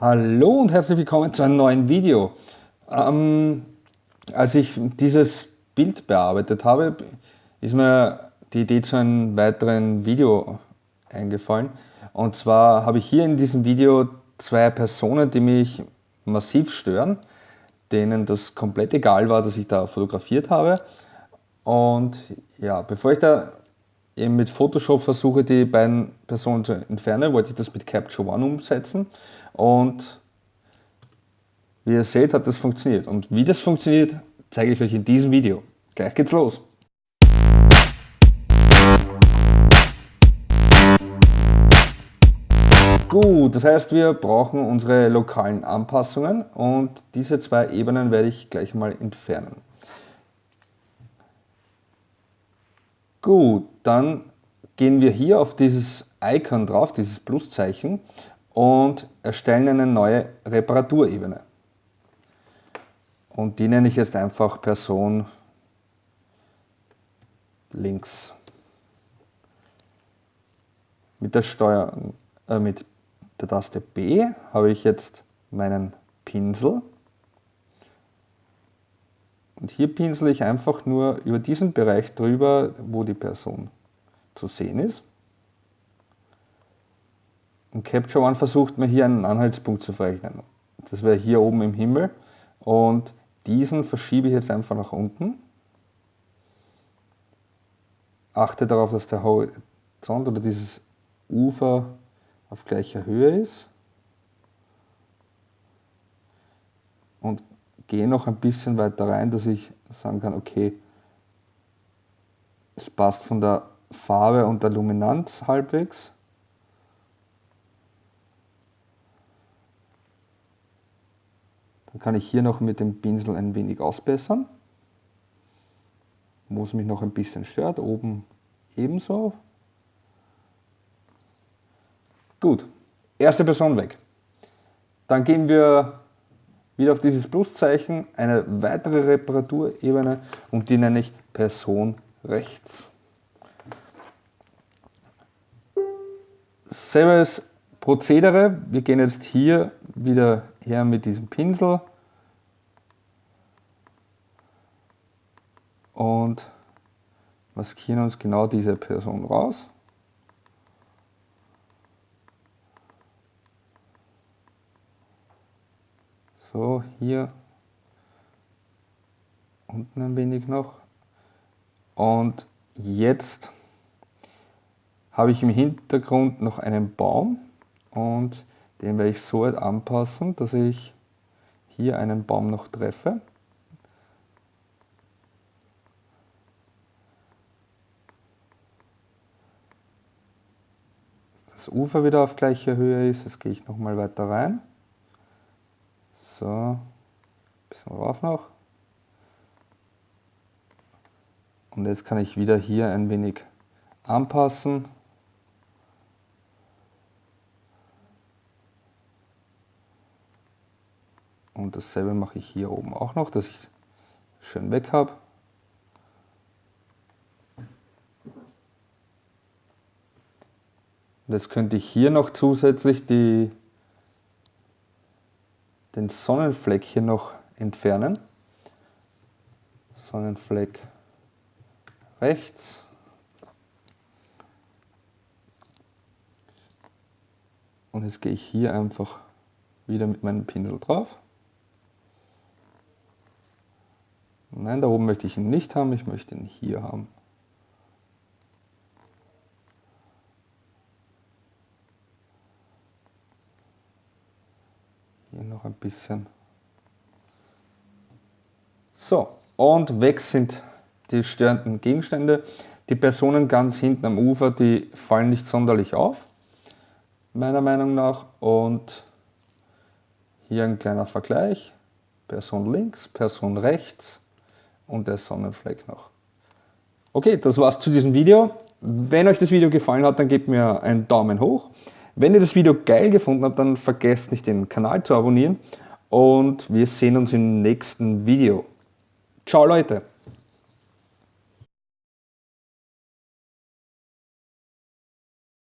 Hallo und herzlich willkommen zu einem neuen Video. Ähm, als ich dieses Bild bearbeitet habe, ist mir die Idee zu einem weiteren Video eingefallen. Und zwar habe ich hier in diesem Video zwei Personen, die mich massiv stören, denen das komplett egal war, dass ich da fotografiert habe. Und ja, bevor ich da eben mit Photoshop versuche, die beiden Personen zu entfernen, wollte ich das mit Capture One umsetzen. Und wie ihr seht, hat das funktioniert. Und wie das funktioniert, zeige ich euch in diesem Video. Gleich geht's los. Gut, das heißt, wir brauchen unsere lokalen Anpassungen und diese zwei Ebenen werde ich gleich mal entfernen. Gut, dann gehen wir hier auf dieses Icon drauf, dieses Pluszeichen und erstellen eine neue Reparaturebene. Und die nenne ich jetzt einfach Person links. Mit der Steuer, äh, mit der Taste B habe ich jetzt meinen Pinsel. Und hier pinsel ich einfach nur über diesen Bereich drüber, wo die Person zu sehen ist. Und Capture One versucht mir hier einen Anhaltspunkt zu verrechnen. Das wäre hier oben im Himmel. Und diesen verschiebe ich jetzt einfach nach unten. Achte darauf, dass der Horizont oder dieses Ufer auf gleicher Höhe ist. Und gehe noch ein bisschen weiter rein, dass ich sagen kann, okay, es passt von der Farbe und der Luminanz halbwegs. Dann kann ich hier noch mit dem Pinsel ein wenig ausbessern, wo es mich noch ein bisschen stört, oben ebenso. Gut, erste Person weg. Dann gehen wir wieder auf dieses Pluszeichen, eine weitere Reparaturebene und die nenne ich Person rechts. Selbes Prozedere, wir gehen jetzt hier wieder her mit diesem Pinsel und maskieren uns genau diese Person raus. So, hier unten ein wenig noch. Und jetzt habe ich im Hintergrund noch einen Baum und den werde ich so weit anpassen, dass ich hier einen Baum noch treffe. Das Ufer wieder auf gleicher Höhe ist, jetzt gehe ich nochmal weiter rein. So, bisschen rauf noch. Und jetzt kann ich wieder hier ein wenig anpassen. Und dasselbe mache ich hier oben auch noch, dass ich schön weg habe. Jetzt könnte ich hier noch zusätzlich die, den Sonnenfleck hier noch entfernen. Sonnenfleck rechts. Und jetzt gehe ich hier einfach wieder mit meinem Pinsel drauf. Nein, da oben möchte ich ihn nicht haben, ich möchte ihn hier haben. Hier noch ein bisschen. So, und weg sind die störenden Gegenstände. Die Personen ganz hinten am Ufer, die fallen nicht sonderlich auf, meiner Meinung nach. Und hier ein kleiner Vergleich. Person links, Person rechts und der Sonnenfleck noch. Okay, das war's zu diesem Video. Wenn euch das Video gefallen hat, dann gebt mir einen Daumen hoch. Wenn ihr das Video geil gefunden habt, dann vergesst nicht den Kanal zu abonnieren und wir sehen uns im nächsten Video. Ciao Leute!